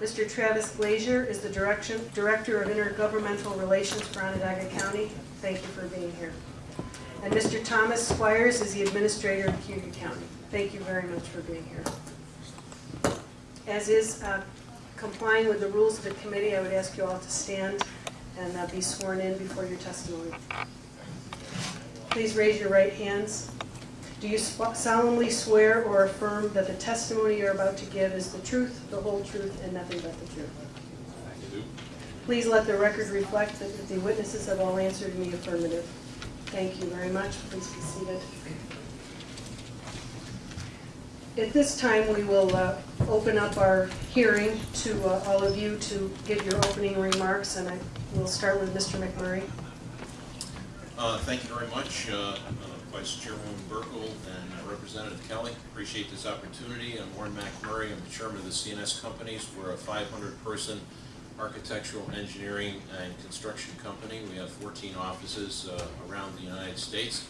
Mr. Travis Glazier is the direction, Director of Intergovernmental Relations for Onondaga County. Thank you for being here. And Mr. Thomas Squires is the Administrator of Cayuga County. Thank you very much for being here. As is uh, complying with the rules of the committee, I would ask you all to stand and uh, be sworn in before your testimony. Please raise your right hands. Do you solemnly swear or affirm that the testimony you're about to give is the truth, the whole truth, and nothing but the truth? I do. Please let the record reflect that the witnesses have all answered the affirmative. Thank you very much. Please be seated. At this time, we will uh, open up our hearing to uh, all of you to give your opening remarks, and I will start with Mr. McMurray. Uh, Thank you very much, uh, uh, Vice Chairwoman Buerkle and Representative Kelly. Appreciate this opportunity. I'm Warren McMurray. I'm the chairman of the C&S Companies. We're a 500-person architectural engineering and construction company. We have 14 offices uh, around the United States.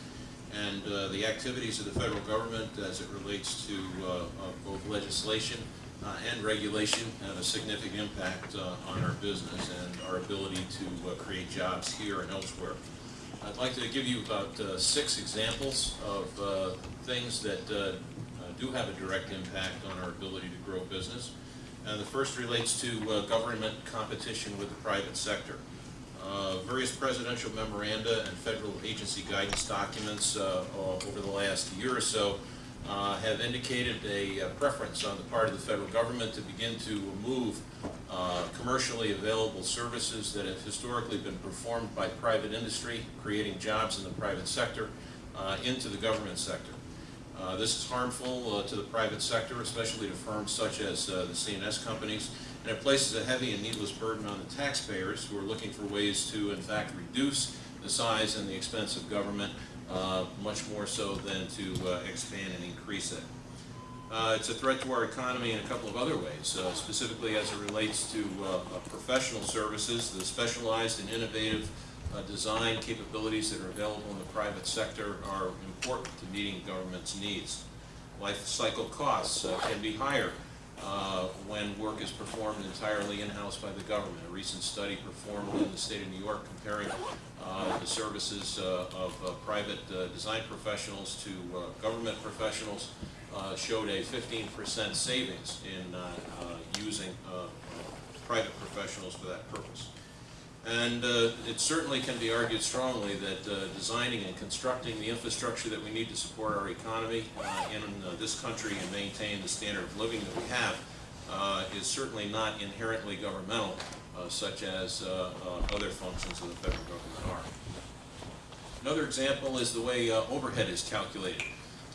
And uh, the activities of the federal government as it relates to uh, both legislation uh, and regulation have a significant impact uh, on our business and our ability to uh, create jobs here and elsewhere. I'd like to give you about uh, six examples of uh, things that uh, uh, do have a direct impact on our ability to grow business. And the first relates to uh, government competition with the private sector. Uh, various presidential memoranda and federal agency guidance documents uh, over the last year or so uh, have indicated a uh, preference on the part of the federal government to begin to move uh, commercially available services that have historically been performed by private industry, creating jobs in the private sector, uh, into the government sector. Uh, this is harmful to the private sector, especially to firms such as the C&S companies, and it places a heavy and needless burden on the taxpayers who are looking for ways to, in fact, reduce the size and the expense of government uh, much more so than to uh, expand and increase it. Uh, it's a threat to our economy in a couple of other ways, uh, specifically as it relates to uh, professional services, the specialized and innovative design capabilities that are available in the private sector are important to meeting government's needs. Life cycle costs can be higher uh, when work is performed entirely in-house by the government. A recent study performed in the state of New York comparing uh, the services uh, of uh, private uh, design professionals to government professionals showed a 15% savings in using private professionals for that purpose. And uh, it certainly can be argued strongly that uh, designing and constructing the infrastructure that we need to support our economy uh, in uh, this country and maintain the standard of living that we have uh, is certainly not inherently governmental, uh, such as other functions of the federal government are. Another example is the way overhead is calculated.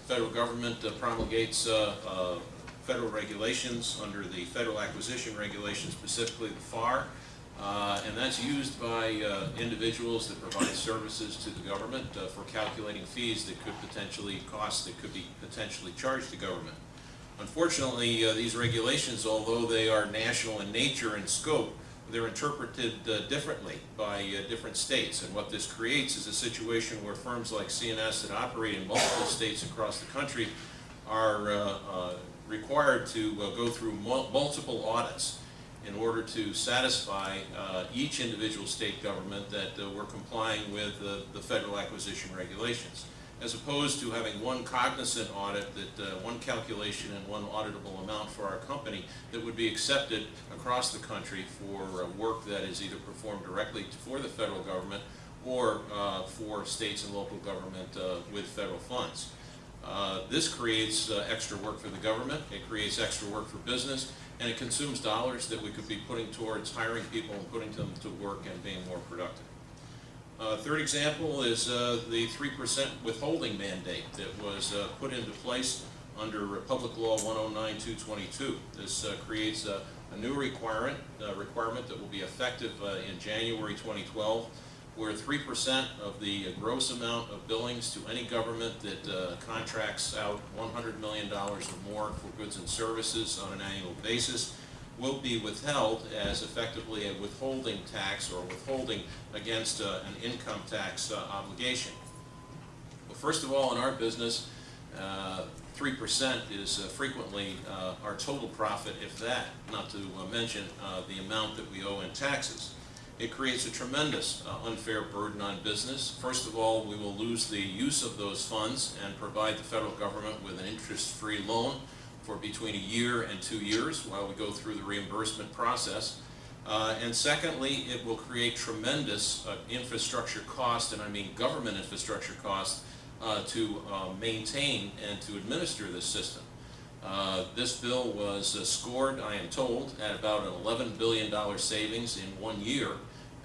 The federal government promulgates federal regulations under the Federal Acquisition Regulation, specifically the FAR, uh, and that's used by uh, individuals that provide services to the government uh, for calculating fees that could potentially, costs that could be potentially charged to government. Unfortunately, uh, these regulations, although they are national in nature and scope, they're interpreted uh, differently by uh, different states. And what this creates is a situation where firms like C&S that operate in multiple states across the country are required to go through mul multiple audits in order to satisfy uh, each individual state government that uh, we're complying with the federal acquisition regulations, as opposed to having one cognizant audit, that uh, one calculation and one auditable amount for our company that would be accepted across the country for uh, work that is either performed directly for the federal government or uh, for states and local government with federal funds. Uh, this creates uh, extra work for the government, it creates extra work for business, and it consumes dollars that we could be putting towards hiring people and putting them to work and being more productive. Uh, third example is uh, the 3% withholding mandate that was uh, put into place under Public Law 109-222. This uh, creates a, a new requirement, uh, requirement that will be effective uh, in January 2012 where 3% of the gross amount of billings to any government that uh, contracts out $100 million or more for goods and services on an annual basis will be withheld as effectively a withholding tax or withholding against uh, an income tax uh, obligation. Well, first of all, in our business, uh, three percent is uh, frequently uh, our total profit, if that, not to uh, mention uh, the amount that we owe in taxes. It creates a tremendous uh, unfair burden on business. First of all, we will lose the use of those funds and provide the federal government with an interest-free loan for between a year and two years while we go through the reimbursement process. Uh, and secondly, it will create tremendous uh, infrastructure cost, and I mean government infrastructure cost, uh, to uh, maintain and to administer this system. Uh, this bill was uh, scored, I am told, at about an $11 billion savings in one year.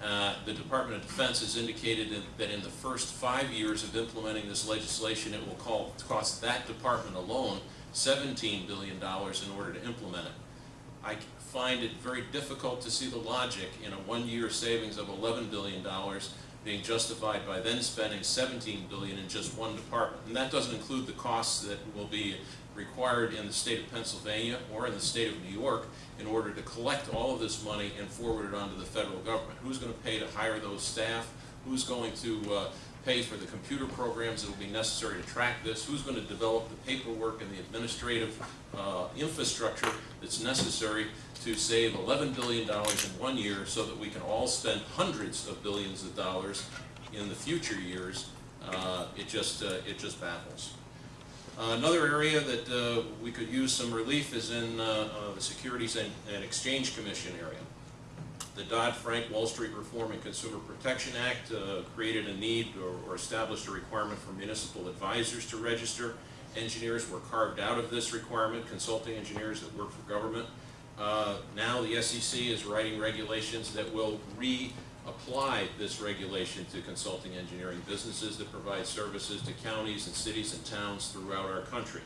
Uh, the Department of Defense has indicated that- in the first five years of implementing this legislation, it will call, cost that department alone $17 billion in order to implement it. I find it very difficult to see the logic in a one-year savings of $11 billion being justified by then spending 17 billion in just one department. And that doesn't include the costs that will be required in the state of Pennsylvania or in the state of New York in order to collect all of this money and forward it onto the federal government. Who's going to pay to hire those staff? Who's going to uh, pay for the computer programs that will be necessary to track this? Who's going to develop the paperwork and the administrative uh, infrastructure that's necessary to save $11 billion in one year so that we can all spend hundreds of billions of dollars in the future years? Uh, It just, uh, it just baffles. Uh, Another area that uh, we could use some relief is in uh, uh, the Securities and and Exchange Commission area. The Dodd-Frank Wall Street Reform and Consumer Protection Act uh, created a need or- or established a requirement for municipal advisors to register. Engineers were carved out of this requirement, consulting engineers that work for government. Uh, Now, the SEC is writing regulations that will reapply this regulation to consulting engineering businesses that provide services to counties and cities and towns throughout our country.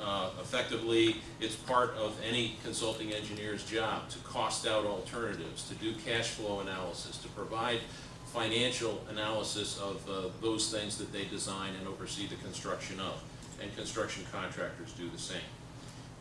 Uh, Effectively, it's part of any consulting engineer's job to cost out alternatives, to do cash flow analysis, to provide financial analysis of uh, those things that they design and oversee the construction of. And construction contractors do the same.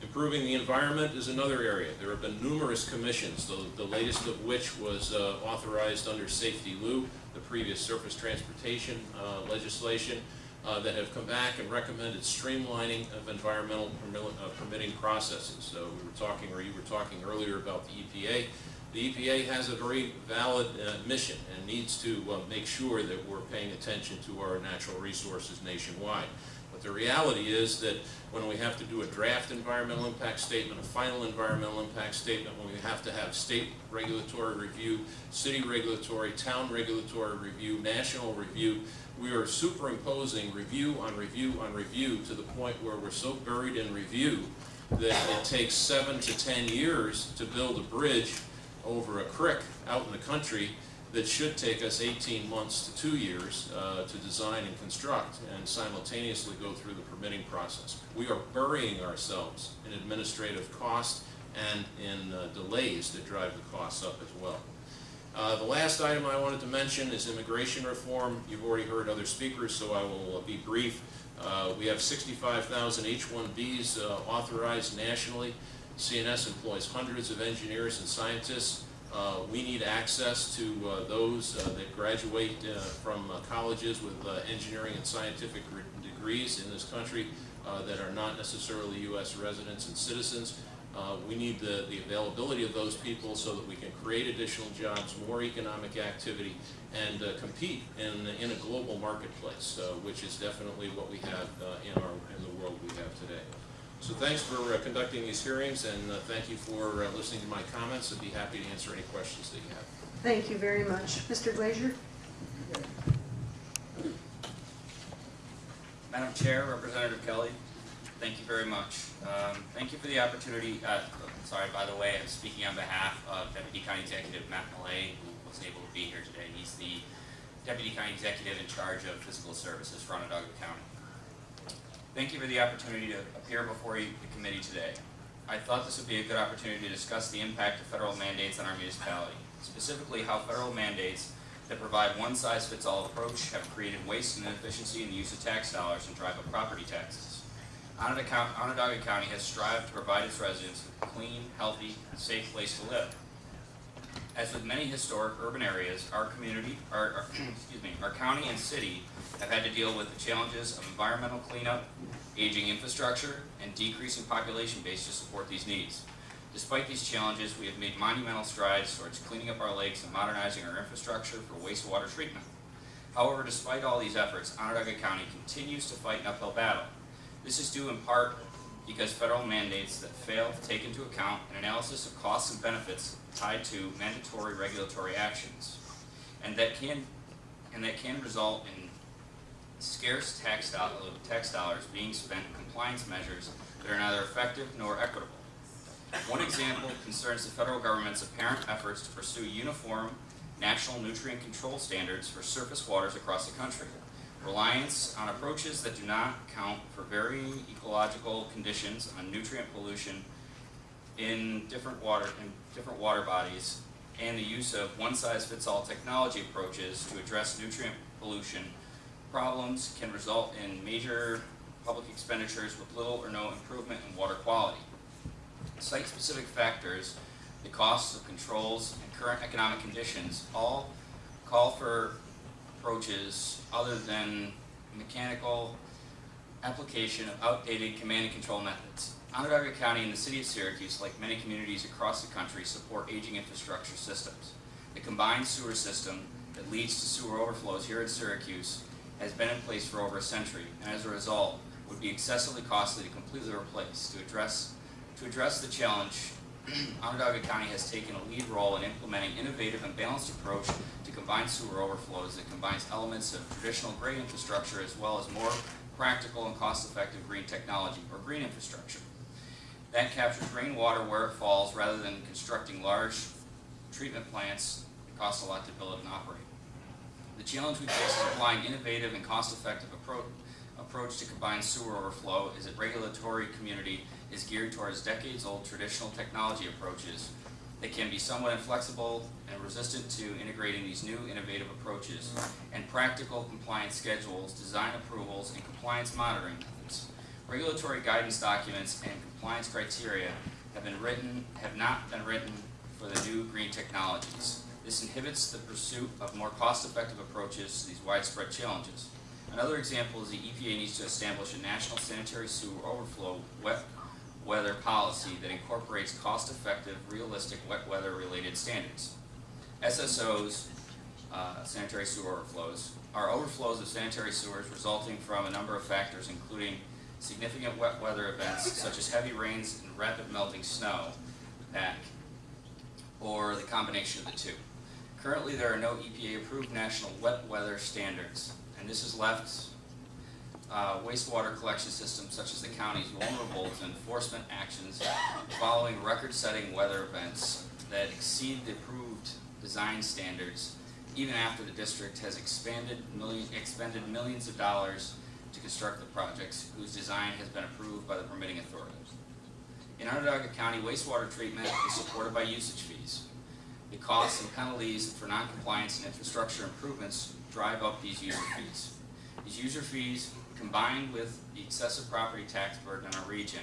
Improving the environment is another area. There have been numerous commissions, the, the latest of which was uh, authorized under SAFETEA-LU, the previous surface transportation uh, legislation, uh, that have come back and recommended streamlining of environmental uh, permitting processes. So we were talking, or you were talking earlier about the EPA. The EPA has a very valid uh, mission and needs to uh, make sure that we're paying attention to our natural resources nationwide. But the reality is that when we have to do a draft environmental impact statement, a final environmental impact statement, when we have to have state regulatory review, city regulatory, town regulatory review, national review, we are superimposing review on review on review to the point where we're so buried in review that it takes seven to ten years to build a bridge over a creek out in the country that should take us 18 months to two years uh, to design and construct and simultaneously go through the permitting process. We are burying ourselves in administrative cost and in uh, delays that drive the costs up as well. Uh, The last item I wanted to mention is immigration reform. You've already heard other speakers, so I will uh, be brief. Uh, We have 65,000 H-1Bs uh, authorized nationally. C&S employs hundreds of engineers and scientists. Uh, We need access to uh, those uh, that graduate from colleges with engineering and scientific degrees in this country that are not necessarily U.S. residents and citizens. Uh, We need the, the availability of those people so that we can create additional jobs, more economic activity, and uh, compete in, in a global marketplace, uh, which is definitely what we have in our, in the world we have today. So thanks for uh, conducting these hearings, and uh, thank you for uh, listening to my comments. I'd be happy to answer any questions that you have. Thank you very much. Mr. Glazier? Madam Chair, Representative Kelly, thank you very much. Um, Thank you for the opportunity, uh, sorry, by the way, I'm speaking on behalf of Deputy County Executive Matt Millea, who wasn't able to be here today. He's the Deputy County Executive in charge of Physical Services for Onondaga County. Thank you for the opportunity to appear before you, the committee today. I thought this would be a good opportunity to discuss the impact of federal mandates on our municipality, specifically how federal mandates that provide one-size-fits-all approach have created waste and inefficiency in the use of tax dollars and drive up property taxes. Onondaga County, has strived to provide its residents with a clean, healthy, and safe place to live. As with many historic urban areas, our community, our, our- excuse me, our county and city have had to deal with the challenges of environmental cleanup, aging infrastructure, and decreasing population base to support these needs. Despite these challenges, we have made monumental strides towards cleaning up our lakes and modernizing our infrastructure for wastewater treatment. However, despite all these efforts, Onondaga County continues to fight an uphill battle. This is due in part because federal mandates that fail to take into account an analysis of costs and benefits tied to mandatory regulatory actions, and that can, and that can result in scarce tax tax dollars being spent in compliance measures that are neither effective nor equitable. One example concerns the federal government's apparent efforts to pursue uniform national nutrient control standards for surface waters across the country. Reliance on approaches that do not account for varying ecological conditions on nutrient pollution in different water, in different water bodies, and the use of one-size-fits-all technology approaches to address nutrient pollution problems can result in major public expenditures with little or no improvement in water quality. Site-specific factors, the costs of controls, and current economic conditions all call for approaches other than mechanical application of outdated command and control methods. Onondaga County and the city of Syracuse, like many communities across the country, support aging infrastructure systems. The combined sewer system that leads to sewer overflows here in Syracuse has been in place for over a century, and as a result, would be excessively costly to completely replace. To address, to address the challenge, Onondaga County has taken a lead role in implementing innovative and balanced approach to combined sewer overflows that combines elements of traditional gray infrastructure as well as more practical and cost-effective green technology or green infrastructure. That captures rainwater where it falls rather than constructing large treatment plants that cost a lot to build and operate. The challenge we face in applying innovative and cost-effective appro- approach to combined sewer overflow is that regulatory community is geared towards decades-old traditional technology approaches that can be somewhat inflexible and resistant to integrating these new innovative approaches and practical compliance schedules, design approvals, and compliance monitoring methods. Regulatory guidance documents and compliance criteria have been written, have not been written for the new green technologies. This inhibits the pursuit of more cost-effective approaches to these widespread challenges. Another example is the EPA needs to establish a national sanitary sewer overflow wet weather policy that incorporates cost-effective, realistic wet weather-related standards. SSOs, uh, sanitary sewer overflows, are overflows of sanitary sewers resulting from a number of factors including significant wet weather events such as heavy rains and rapid melting snow pack, or the combination of the two. Currently, there are no EPA-approved national wet weather standards, and this has left uh, wastewater collection systems such as the county's vulnerable to enforcement actions following record-setting weather events that exceed the approved design standards even after the district has expanded million, expended millions of dollars to construct the projects whose design has been approved by the permitting authorities. In Onondaga County, wastewater treatment is supported by usage fees. The costs and penalties for noncompliance and infrastructure improvements drive up these user fees. These user fees, combined with the excessive property tax burden in our region,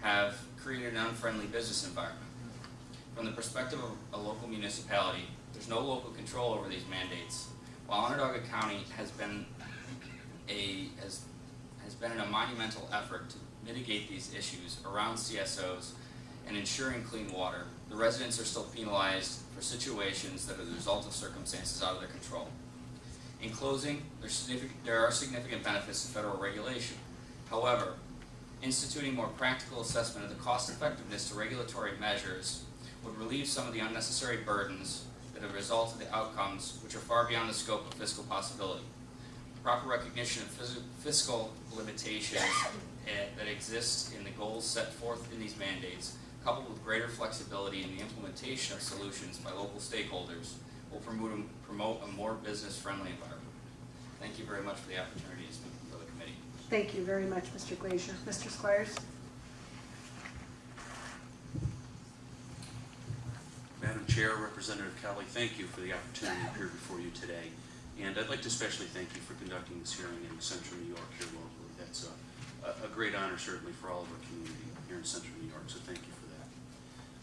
have created an unfriendly business environment. From the perspective of a local municipality, there's no local control over these mandates. While Onondaga County has been a, has, has been in a monumental effort to mitigate these issues around CSOs and ensuring clean water, the residents are still penalized for situations that are the result of circumstances out of their control. In closing, there are significant benefits to federal regulation. However, instituting more practical assessment of the cost effectiveness to regulatory measures would relieve some of the unnecessary burdens that have resulted in the outcomes which are far beyond the scope of fiscal possibility. Proper recognition of phys- fiscal limitations that exist in the goals set forth in these mandates, coupled with greater flexibility in the implementation of solutions by local stakeholders, will promote, a- promote a more business-friendly environment. Thank you very much for the opportunity to speak before the committee. Thank you very much, Mr. Glazier. Mr. Squires? Madam Chair, Representative Kelly, thank you for the opportunity to appear before you today. And I'd like to especially thank you for conducting this hearing in central New York here locally. That's a, a- great honor certainly for all of our community here in central New York, so thank you for that.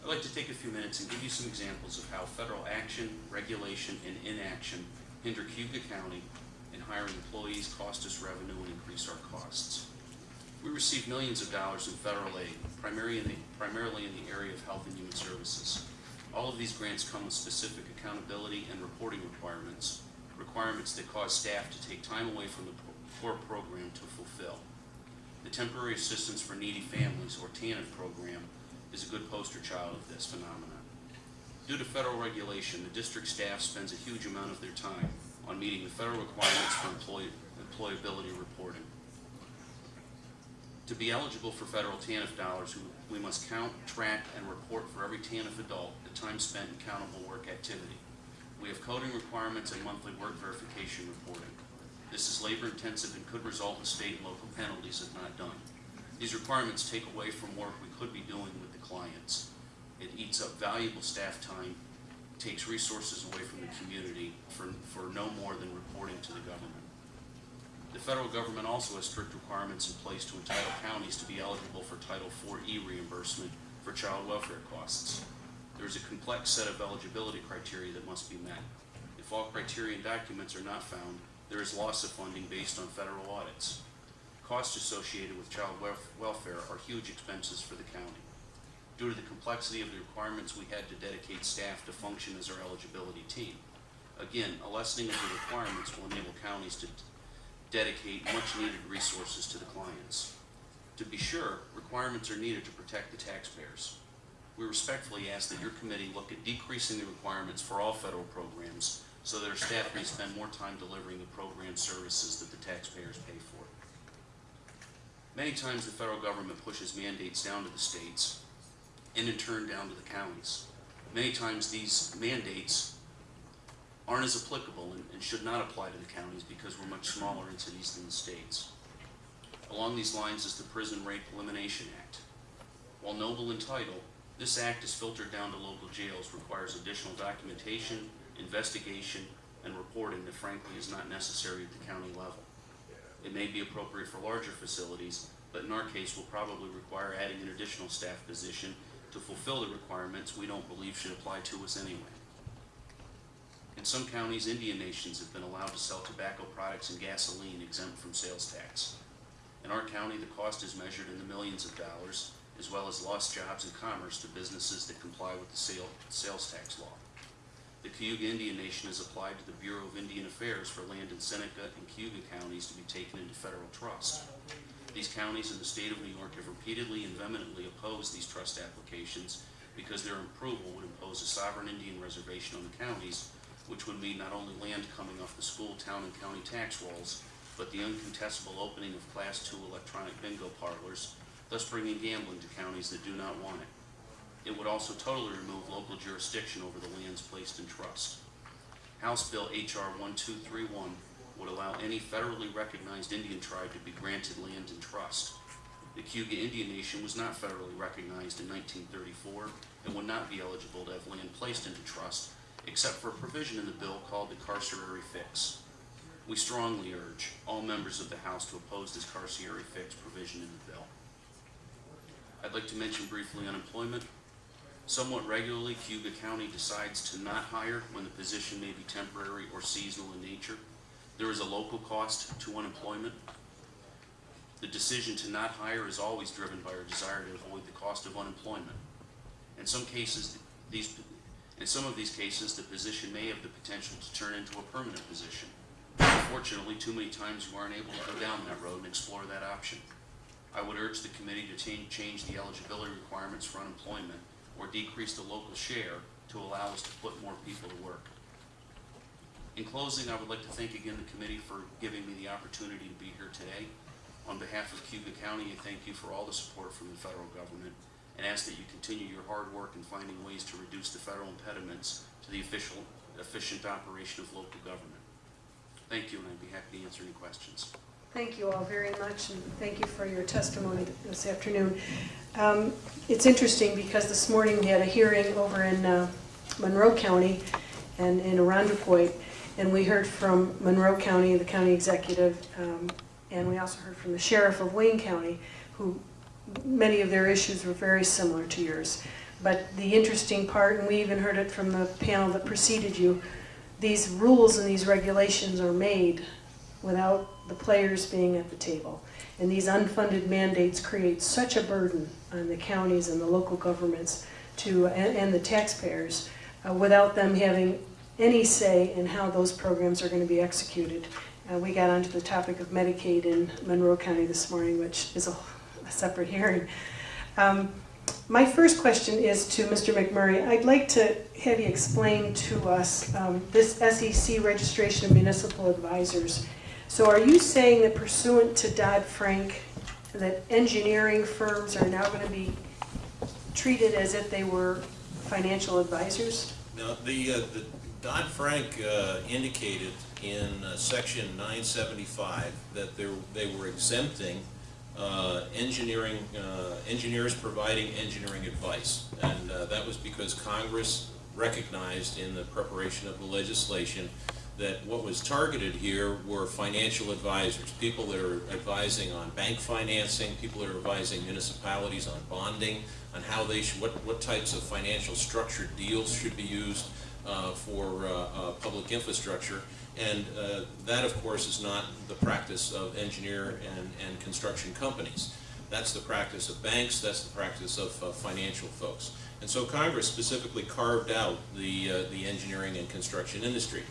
I'd like to take a few minutes and give you some examples of how federal action, regulation, and inaction hinder Cayuga County in hiring employees, cost us revenue, and increase our costs. We receive millions of dollars in federal aid, primarily in the, primarily in the area of health and human services. All of these grants come with specific accountability and reporting requirements, requirements that cause staff to take time away from the core program to fulfill. The Temporary Assistance for Needy Families, or TANF program, is a good poster child of this phenomenon. Due to federal regulation, the district staff spends a huge amount of their time on meeting the federal requirements for employ- employability reporting. To be eligible for federal TANF dollars, we- we must count, track, and report for every TANF adult the time spent in countable work activity. We have coding requirements and monthly work verification reporting. This is labor intensive and could result in state and local penalties if not done. These requirements take away from work we could be doing with the clients. It eats up valuable staff time, takes resources away from the community for, for no more than reporting to the government. The federal government also has strict requirements in place to entitle counties to be eligible for Title IV-E reimbursement for child welfare costs. There is a complex set of eligibility criteria that must be met. If all criteria and documents are not found, there is loss of funding based on federal audits. Costs associated with child welfare are huge expenses for the county. Due to the complexity of the requirements, we had to dedicate staff to function as our eligibility team. Again, a lessening of the requirements will enable counties to dedicate much-needed resources to the clients. To be sure, requirements are needed to protect the taxpayers. We respectfully ask that your committee look at decreasing the requirements for all federal programs so that our staff may spend more time delivering the program services that the taxpayers pay for. Many times the federal government pushes mandates down to the states and in turn down to the counties. Many times these mandates aren't as applicable and, and should not apply to the counties because we're much smaller in cities than the states. Along these lines is the Prison Rape Elimination Act. While noble in title, this act is filtered down to local jails, requires additional documentation, investigation, and reporting that frankly is not necessary at the county level. It may be appropriate for larger facilities, but in our case will probably require adding an additional staff position to fulfill the requirements we don't believe should apply to us anyway. In some counties, Indian nations have been allowed to sell tobacco products and gasoline exempt from sales tax. In our county, the cost is measured in the millions of dollars, as well as lost jobs and commerce to businesses that comply with the sale, sales tax law. The Cayuga Indian Nation has applied to the Bureau of Indian Affairs for land in Seneca and Cayuga counties to be taken into federal trust. These counties in the state of New York have repeatedly and vehemently opposed these trust applications because their approval would impose a sovereign Indian reservation on the counties, which would mean not only land coming off the school, town, and county tax rolls, but the uncontestable opening of Class II electronic bingo parlors, thus bringing gambling to counties that do not want it. It would also totally remove local jurisdiction over the lands placed in trust. House Bill H.R. 1231 would allow any federally recognized Indian tribe to be granted land in trust. The Cayuga Indian Nation was not federally recognized in 1934 and would not be eligible to have land placed into trust, except for a provision in the bill called the Carcieri fix. We strongly urge all members of the House to oppose this Carcieri fix provision in the bill. I'd like to mention briefly unemployment. Somewhat regularly, Cayuga County decides to not hire when the position may be temporary or seasonal in nature. There is a local cost to unemployment. The decision to not hire is always driven by our desire to avoid the cost of unemployment. In some cases, these, in some of these cases, the position may have the potential to turn into a permanent position. Unfortunately, too many times we aren't able to go down that road and explore that option. I would urge the committee to change, the eligibility requirements for unemployment or decrease the local share to allow us to put more people to work. In closing, I would like to thank again the committee for giving me the opportunity to be here today. On behalf of Cayuga County, I thank you for all the support from the federal government and ask that you continue your hard work in finding ways to reduce the federal impediments to the official, efficient operation of local government. Thank you, and I'd be happy to answer any questions. Thank you all very much, and thank you for your testimony this afternoon. Um, It's interesting because this morning we had a hearing over in uh, Monroe County and in Irondequoit, and we heard from Monroe County, the county executive, um, and we also heard from the sheriff of Wayne County, who, many of their issues were very similar to yours. But the interesting part, and we even heard it from the panel that preceded you, these rules and these regulations are made without the players being at the table. And these unfunded mandates create such a burden on the counties and the local governments to, and, and the taxpayers, uh, without them having any say in how those programs are going to be executed. Uh, we got onto the topic of Medicaid in Monroe County this morning, which is a, a separate hearing. Um, my first question is to Mr. McMurray. I'd like to have you explain to us um, this SEC registration of municipal advisors. So are you saying that pursuant to Dodd-Frank, that engineering firms are now going to be treated as if they were financial advisors? No, the, uh, the Dodd-Frank uh, indicated in uh, section 975 that they were exempting uh, engineering, uh, engineers providing engineering advice. And uh, that was because Congress recognized in the preparation of the legislation that what was targeted here were financial advisors, people that are advising on bank financing, people that are advising municipalities on bonding, on how they should, what, what types of financial structured deals should be used uh, for uh, uh, public infrastructure. And uh, that, of course, is not the practice of engineer and, and construction companies. That's the practice of banks, that's the practice of financial folks. And so Congress specifically carved out the, uh, the engineering and construction industry.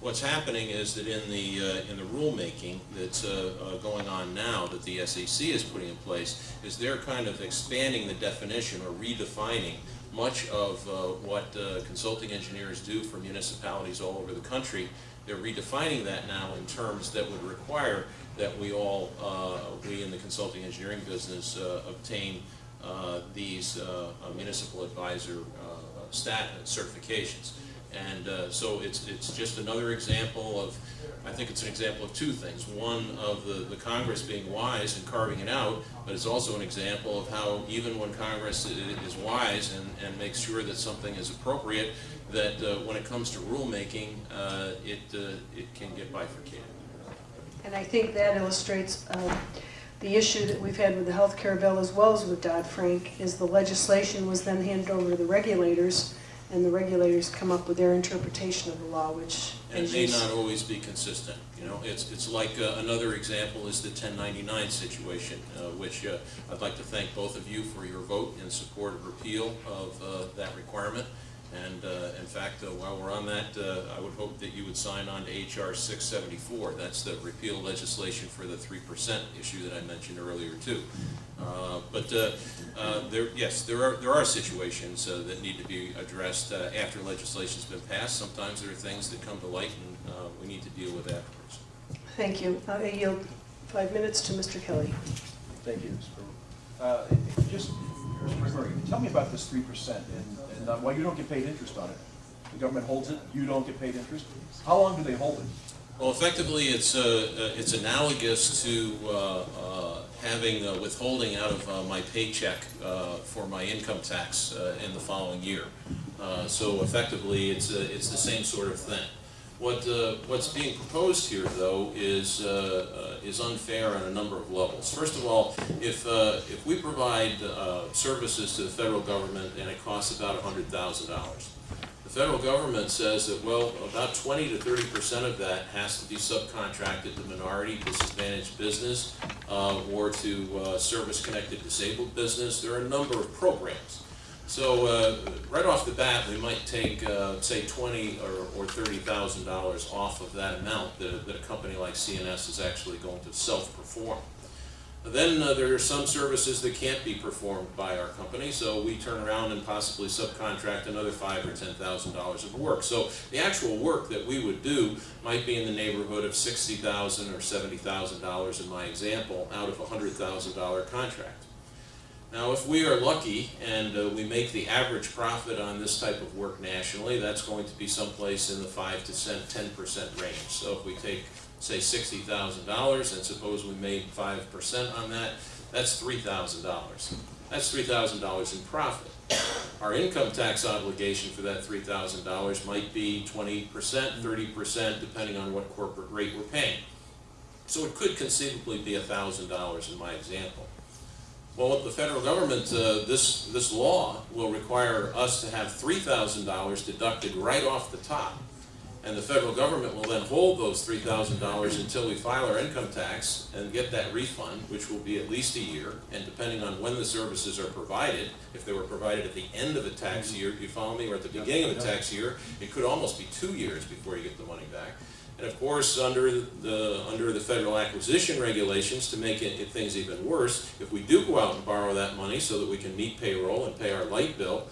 What's happening is that in the, uh, in the rulemaking that's uh, uh, going on now that the SEC is putting in place, is they're kind of expanding the definition or redefining much of uh, what uh, consulting engineers do for municipalities all over the country. They're redefining that now in terms that would require that we all, uh, we in the consulting engineering business, obtain these municipal advisor stat certifications. And uh, so it's, it's just another example of, I think it's an example of two things. One, of the, the Congress being wise and carving it out, but it's also an example of how even when Congress is wise and, and makes sure that something is appropriate, that uh, when it comes to rulemaking, uh, it, uh, it can get bifurcated. And I think that illustrates um, the issue that we've had with the health care bill as well as with Dodd-Frank, is the legislation was then handed over to the regulators, and the regulators come up with their interpretation of the law, which, And may not always be consistent, you know, it's, it's like, uh, another example is the 1099 situation, uh, which uh, I'd like to thank both of you for your vote in support of repeal of uh, that requirement. And uh, in fact, uh, while we're on that, uh, I would hope that you would sign on to H.R. 674. That's the repeal legislation for the 3% issue that I mentioned earlier, too. Uh, but uh, uh, there, yes, there are, there are situations that need to be addressed after legislation's been passed. Sometimes there are things that come to light and we need to deal with afterwards. Thank you. I yield five minutes to Mr. Kelly. Thank you, Mr. just, tell me about this 3% uh, dependent well, you don't get paid interest on it. The government holds it, you don't get paid interest. How long do they hold it? Well, effectively, it's uh, uh it's analogous to uh, uh, having uh, withholding out of my paycheck for my income tax in the following year. so effectively, it's it's the same sort of thing. What, uh, what's being proposed here, though, is, uh, uh, is unfair on a number of levels. First of all, if, uh, if we provide uh, services to the federal government and it costs about $100,000, the federal government says that, well, about twenty to thirty percent of that has to be subcontracted to minority disadvantaged business uh, or to uh, service-connected disabled business. There are a number of programs. So uh, right off the bat, we might take, uh, say, twenty or, or thirty thousand dollars off of that amount that, that a company like C&S is actually going to self-perform. Then uh, there are some services that can't be performed by our company, so we turn around and possibly subcontract another five or ten thousand dollars of work. So the actual work that we would do might be in the neighborhood of sixty thousand or seventy thousand dollars in my example, out of a hundred thousand dollar contract. Now, if we are lucky and uh, we make the average profit on this type of work nationally, that's going to be someplace in the five to ten percent range. So if we take, say, sixty thousand dollars and suppose we made five percent on that, that's three thousand dollars. That's three thousand dollars in profit. Our income tax obligation for that three thousand dollars might be twenty percent, thirty percent, depending on what corporate rate we're paying. So it could conceivably be thousand dollars in my example. Well, with the federal government, uh, this, this law will require us to have three thousand dollars deducted right off the top. And the federal government will then hold those three thousand dollars until we file our income tax and get that refund, which will be at least a year. And depending on when the services are provided, if they were provided at the end of a tax year, you follow me, or at the beginning of a tax year, it could almost be two years before you get the money back. And of course, under the, under the federal acquisition regulations, to make it, things even worse, if we do go out and borrow that money so that we can meet payroll and pay our light bill,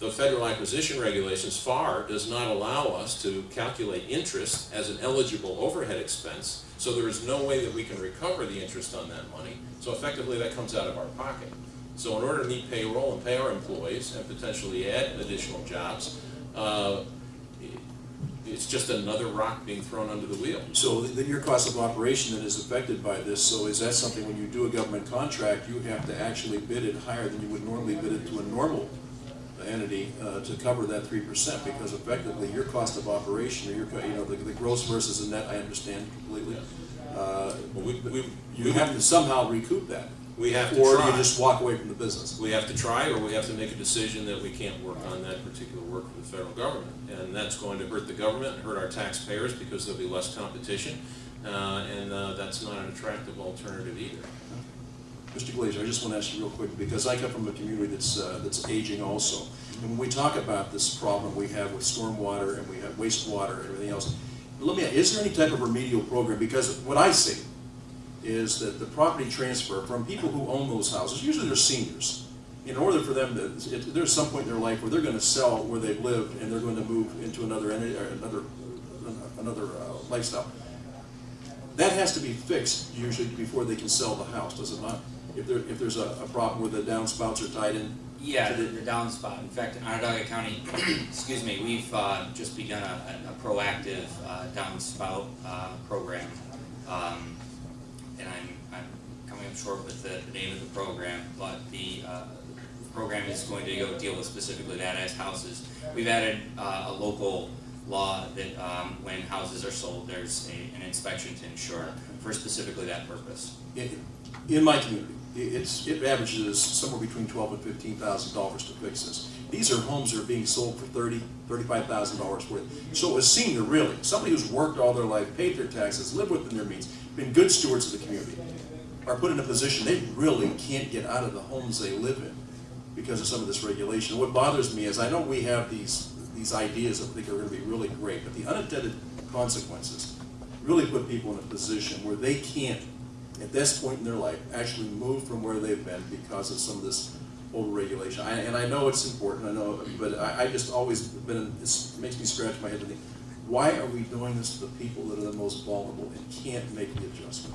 the federal acquisition regulations, FAR, does not allow us to calculate interest as an eligible overhead expense, so there is no way that we can recover the interest on that money. So effectively, that comes out of our pocket. So in order to meet payroll and pay our employees and potentially add additional jobs, uh, it's just another rock being thrown under the wheel. So then your cost of operation then is affected by this, so is that something, when you do a government contract, you have to actually bid it higher than you would normally bid it to a normal entity uh, to cover that three percent, because effectively, your cost of operation, or your, you know, the the gross versus the net, I understand completely. Uh, Well, we, we, You have to somehow recoup that. We have to Or try. you just walk away from the business. We have to try, or we have to make a decision that we can't work on that particular work for the federal government. And that's going to hurt the government, hurt our taxpayers, because there'll be less competition, uh, and uh, that's not an attractive alternative either. Mr. Glazier, I just want to ask you real quick, because I come from a community that's, uh, that's aging also. And when we talk about this problem we have with stormwater and we have wastewater and everything else, let me, ask, is there any type of remedial program? Because what I see is that the property transfer from people who own those houses, usually they're seniors. In order for them to, it- there's some point in their life where they're gonna sell where they've lived and they're going to move into another another, another uh, lifestyle. That has to be fixed usually before they can sell the house, does it not? If there, if there's a, a problem where the downspouts are tied in, Yeah, the, the- the downspout. In fact, in Onondaga County, excuse me, we've uh, just begun a, a proactive uh, downspout uh, program. Um, and I'm, I'm coming up short with the, the name of the program, but the uh, program is going to go deal with specifically that as houses. We've added uh, a local law that um, when houses are sold, there's a, an inspection to ensure for specifically that purpose. in, in my community, it's, it averages somewhere between twelve and fifteen thousand dollars to fix this. These are homes that are being sold for thirty, thirty-five thousand dollars worth. So a senior, really, somebody who's worked all their life, paid their taxes, lived within their means, been good stewards of the community, are put in a position they really can't get out of the homes they live in because of some of this regulation. What bothers me is, I know we have these, these ideas that I think are gonna be really great, but the unintended consequences really put people in a position where they can't, at this point in their life, actually move from where they've been because of some of this overregulation. I- And I know it's important, I know, but I, I just always been, it makes me scratch my head and think, why are we doing this to the people that are the most vulnerable and can't make the adjustment?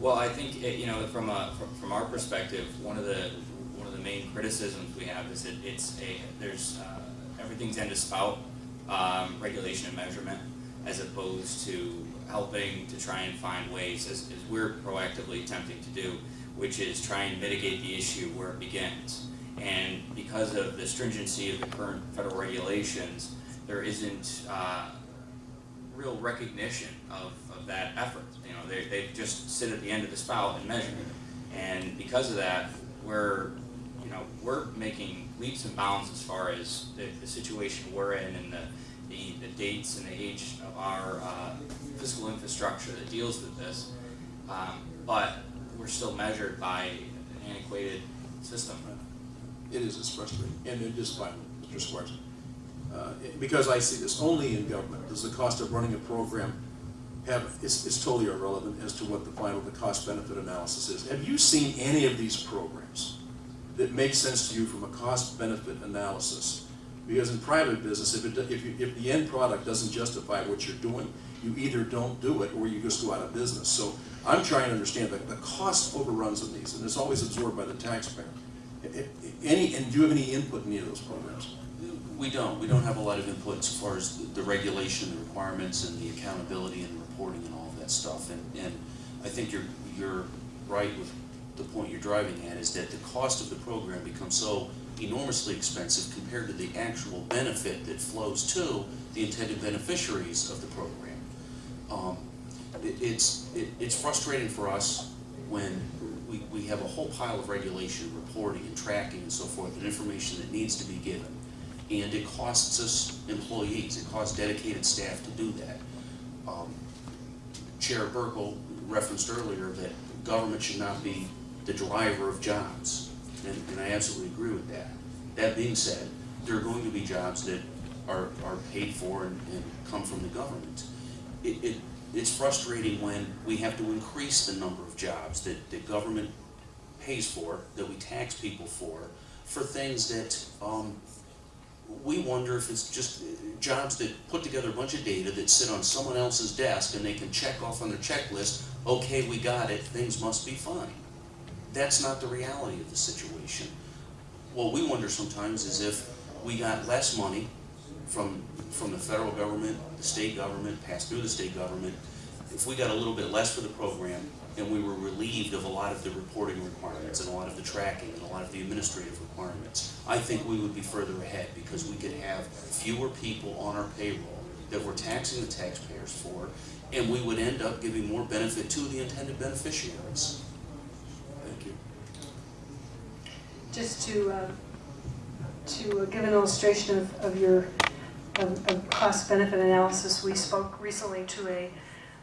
Well, I think, eh, you know, from a, from- our perspective, one of the, one of the main criticisms we have is that it's a, there's, uh, everything's end of spout, um, regulation and measurement, as opposed to helping to try and find ways, as, as we're proactively attempting to do, which is try and mitigate the issue where it begins. And because of the stringency of the current federal regulations, there isn't, uh, real recognition of, of that effort. You know, they, they just sit at the end of the spout and measure. And because of that, we're, you know, we're making leaps and bounds as far as the, the situation we're in and the, the, the dates and the age of our, uh, physical infrastructure that deals with this. Um, but we're still measured by an antiquated system. It is, it's frustrating, and it is fine, Mr. Uh, Because I see this only in government, does the cost of running a program have, it's, totally irrelevant as to what the final, the cost benefit analysis is. Have you seen any of these programs that make sense to you from a cost benefit analysis? Because in private business, if it, if you, if the end product doesn't justify what you're doing, you either don't do it or you just go out of business. So I'm trying to understand that the cost overruns of these, and it's always absorbed by the taxpayer. Any, and do you have any input in any of those programs? We don't, we don't have a lot of input as far as the- the regulation, the requirements, and the accountability and reporting and all of that stuff. And, and I think you're, you're right with the point you're driving at, is that the cost of the program becomes so enormously expensive compared to the actual benefit that flows to the intended beneficiaries of the program. Um, it, it's, it, it's frustrating for us when we, we have a whole pile of regulation, reporting and tracking and so forth, and information that needs to be given. And it costs us employees, it costs dedicated staff to do that. Um, Chair Buerkle referenced earlier that government should not be the driver of jobs, and, and I absolutely agree with that. That being said, there are going to be jobs that are, are paid for and, and come from the government. It, it, it's frustrating when we have to increase the number of jobs that, that government pays for, that we tax people for, for things that, um, we wonder if it's just jobs that put together a bunch of data that sit on someone else's desk and they can check off on their checklist, okay, we got it, things must be fine. That's not the reality of the situation. What we wonder sometimes is if we got less money from, from the federal government, the state government, passed through the state government, if we got a little bit less for the program and we were relieved of a lot of the reporting requirements and a lot of the tracking and a lot of the administrative requirements, I think we would be further ahead because we could have fewer people on our payroll that we're taxing the taxpayers for, and we would end up giving more benefit to the intended beneficiaries. Thank you. Just to, uh, to give an illustration of, of your, of cost benefit analysis, we spoke recently to a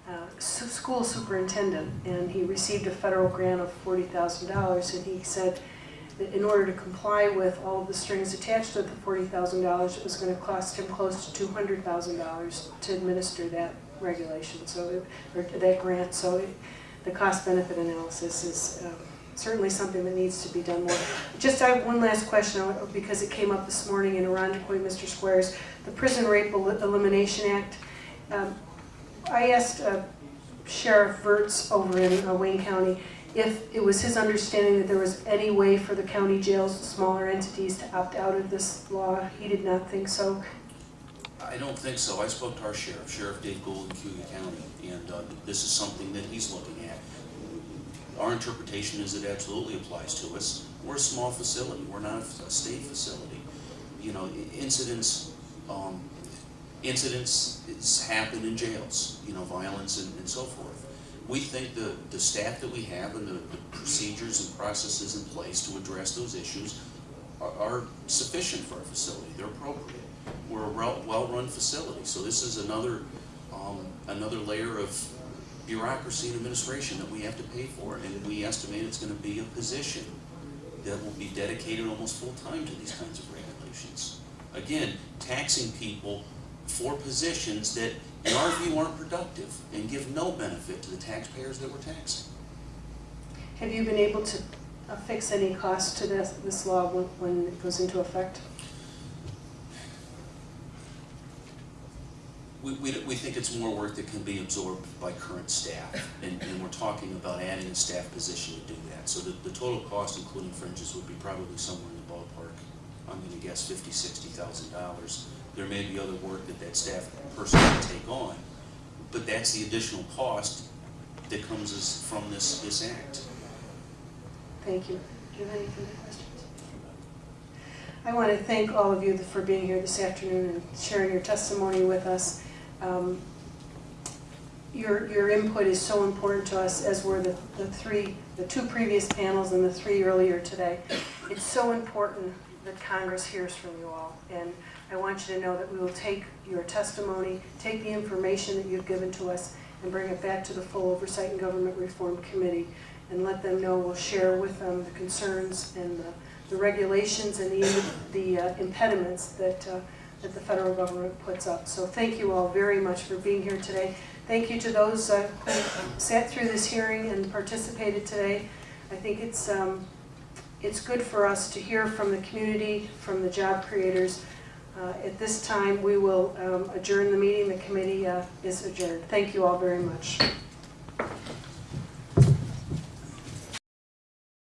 uh, school superintendent, and he received a federal grant of forty thousand dollars, and he said that in order to comply with all of the strings attached to the forty thousand dollars, it was gonna cost him close to two hundred thousand dollars to administer that regulation, so, it- or that grant, so it, the cost benefit analysis is um, certainly something that needs to be done more. Just I have one last question, uh, because it came up this morning in Irondequoit, Mr. Squares, the Prison Rape Elimination Act. Um, I asked uh, Sheriff Virts over in uh, Wayne County if it was his understanding that there was any way for the county jails, smaller entities, to opt out of this law. He did not think so. I don't think so. I spoke to our sheriff, Sheriff Dave Gould in Cayuga County, and uh, this is something that he's looking at. Our interpretation is it absolutely applies to us. We're a small facility, we're not a a state facility. You know, incidents, um, incidents happen in jails, you know, violence and, and so forth. We think the, the staff that we have and the, the procedures and processes in place to address those issues are, are sufficient for our facility, they're appropriate. We're a well, well-run facility, so this is another, um, another layer of bureaucracy and administration that we have to pay for, and we estimate it's gonna be a position that will be dedicated almost full-time to these kinds of regulations. Again, taxing people for positions that, in our view, aren't productive and give no benefit to the taxpayers that we're taxing. Have you been able to fix any cost to this, this law when, when it goes into effect? We, we, we think it's more work that can be absorbed by current staff, and, and we're talking about adding a staff position to do that. So the, the total cost, including fringes, would be probably somewhere in the ballpark, I'm gonna guess fifty, sixty thousand dollars. There may be other work that that staff person can take on, but that's the additional cost that comes as, from this, this act. Thank you. Do you have any further questions? I want to thank all of you for being here this afternoon and sharing your testimony with us. Um, Your, your input is so important to us, as were the, the three, the two previous panels and the three earlier today. It's so important that Congress hears from you all. And I want you to know that we will take your testimony, take the information that you've given to us, and bring it back to the full Oversight and Government Reform Committee and let them know, we'll share with them the concerns and the, the regulations and the, the uh, impediments that, uh, that the federal government puts up. So thank you all very much for being here today. Thank you to those uh, who sat through this hearing and participated today. I think it's, um, it's good for us to hear from the community, from the job creators. Uh, At this time, we will um, adjourn the meeting. The committee uh, is adjourned. Thank you all very much.